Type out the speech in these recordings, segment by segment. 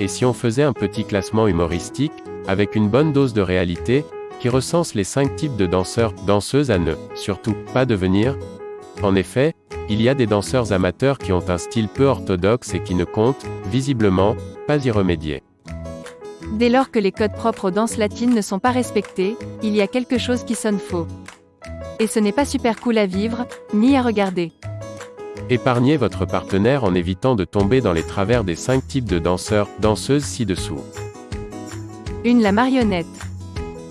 Et si on faisait un petit classement humoristique, avec une bonne dose de réalité, qui recense les 5 types de danseurs, danseuses à ne, surtout, pas devenir? En effet, il y a des danseurs amateurs qui ont un style peu orthodoxe et qui ne comptent, visiblement, pas y remédier. Dès lors que les codes propres aux danses latines ne sont pas respectés, il y a quelque chose qui sonne faux. Et ce n'est pas super cool à vivre, ni à regarder. Épargnez votre partenaire en évitant de tomber dans les travers des 5 types de danseurs, danseuses ci-dessous. 1. La marionnette.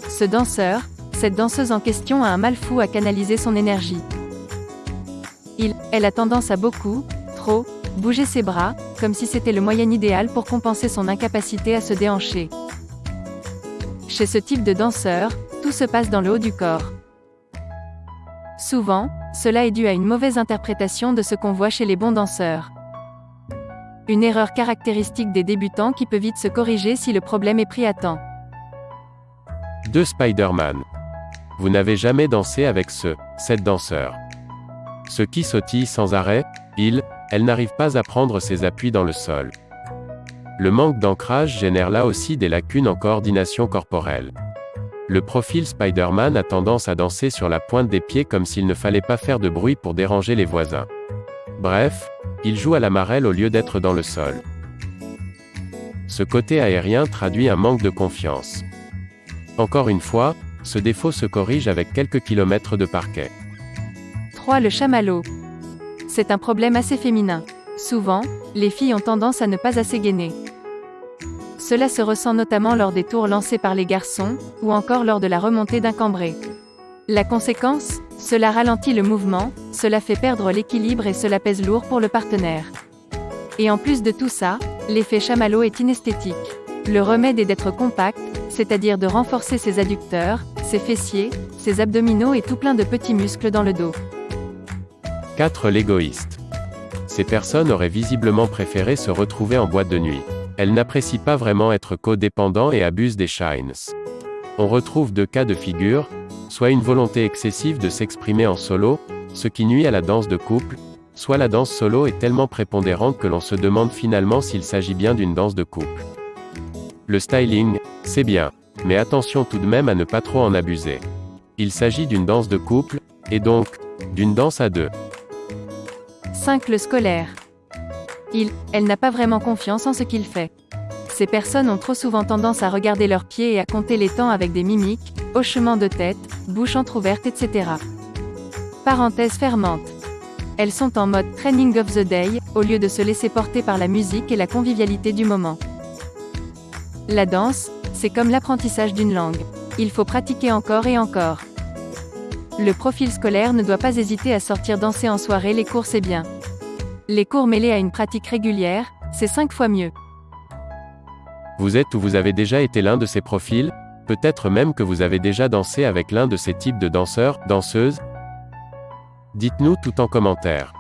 Ce danseur, cette danseuse en question a un mal fou à canaliser son énergie. Il, elle a tendance à beaucoup, trop, bouger ses bras, comme si c'était le moyen idéal pour compenser son incapacité à se déhancher. Chez ce type de danseur, tout se passe dans le haut du corps. Souvent, cela est dû à une mauvaise interprétation de ce qu'on voit chez les bons danseurs. Une erreur caractéristique des débutants qui peut vite se corriger si le problème est pris à temps. 2 Spider-Man. Vous n'avez jamais dansé avec ce, cette danseur. Ce qui sautille sans arrêt, il, elle n'arrive pas à prendre ses appuis dans le sol. Le manque d'ancrage génère là aussi des lacunes en coordination corporelle. Le profil Spider-Man a tendance à danser sur la pointe des pieds comme s'il ne fallait pas faire de bruit pour déranger les voisins. Bref, il joue à la marelle au lieu d'être dans le sol. Ce côté aérien traduit un manque de confiance. Encore une fois, ce défaut se corrige avec quelques kilomètres de parquet. 3. Le chamallow. C'est un problème assez féminin. Souvent, les filles ont tendance à ne pas assez gainer. Cela se ressent notamment lors des tours lancés par les garçons, ou encore lors de la remontée d'un cambré. La conséquence Cela ralentit le mouvement, cela fait perdre l'équilibre et cela pèse lourd pour le partenaire. Et en plus de tout ça, l'effet chamallow est inesthétique. Le remède est d'être compact, c'est-à-dire de renforcer ses adducteurs, ses fessiers, ses abdominaux et tout plein de petits muscles dans le dos. 4. L'égoïste. Ces personnes auraient visiblement préféré se retrouver en boîte de nuit. Elles n'apprécient pas vraiment être codépendants et abusent des shines. On retrouve deux cas de figure, soit une volonté excessive de s'exprimer en solo, ce qui nuit à la danse de couple, soit la danse solo est tellement prépondérante que l'on se demande finalement s'il s'agit bien d'une danse de couple. Le styling, c'est bien, mais attention tout de même à ne pas trop en abuser. Il s'agit d'une danse de couple, et donc, d'une danse à deux. 5. Le scolaire. Il, elle n'a pas vraiment confiance en ce qu'il fait. Ces personnes ont trop souvent tendance à regarder leurs pieds et à compter les temps avec des mimiques, hochements de tête, bouche entr'ouverte, etc. Parenthèse fermante. Elles sont en mode training of the day, au lieu de se laisser porter par la musique et la convivialité du moment. La danse, c'est comme l'apprentissage d'une langue. Il faut pratiquer encore et encore. Le profil scolaire ne doit pas hésiter à sortir danser en soirée les cours c'est bien. Les cours mêlés à une pratique régulière, c'est 5 fois mieux. Vous êtes ou vous avez déjà été l'un de ces profils Peut-être même que vous avez déjà dansé avec l'un de ces types de danseurs, danseuses? Dites-nous tout en commentaire.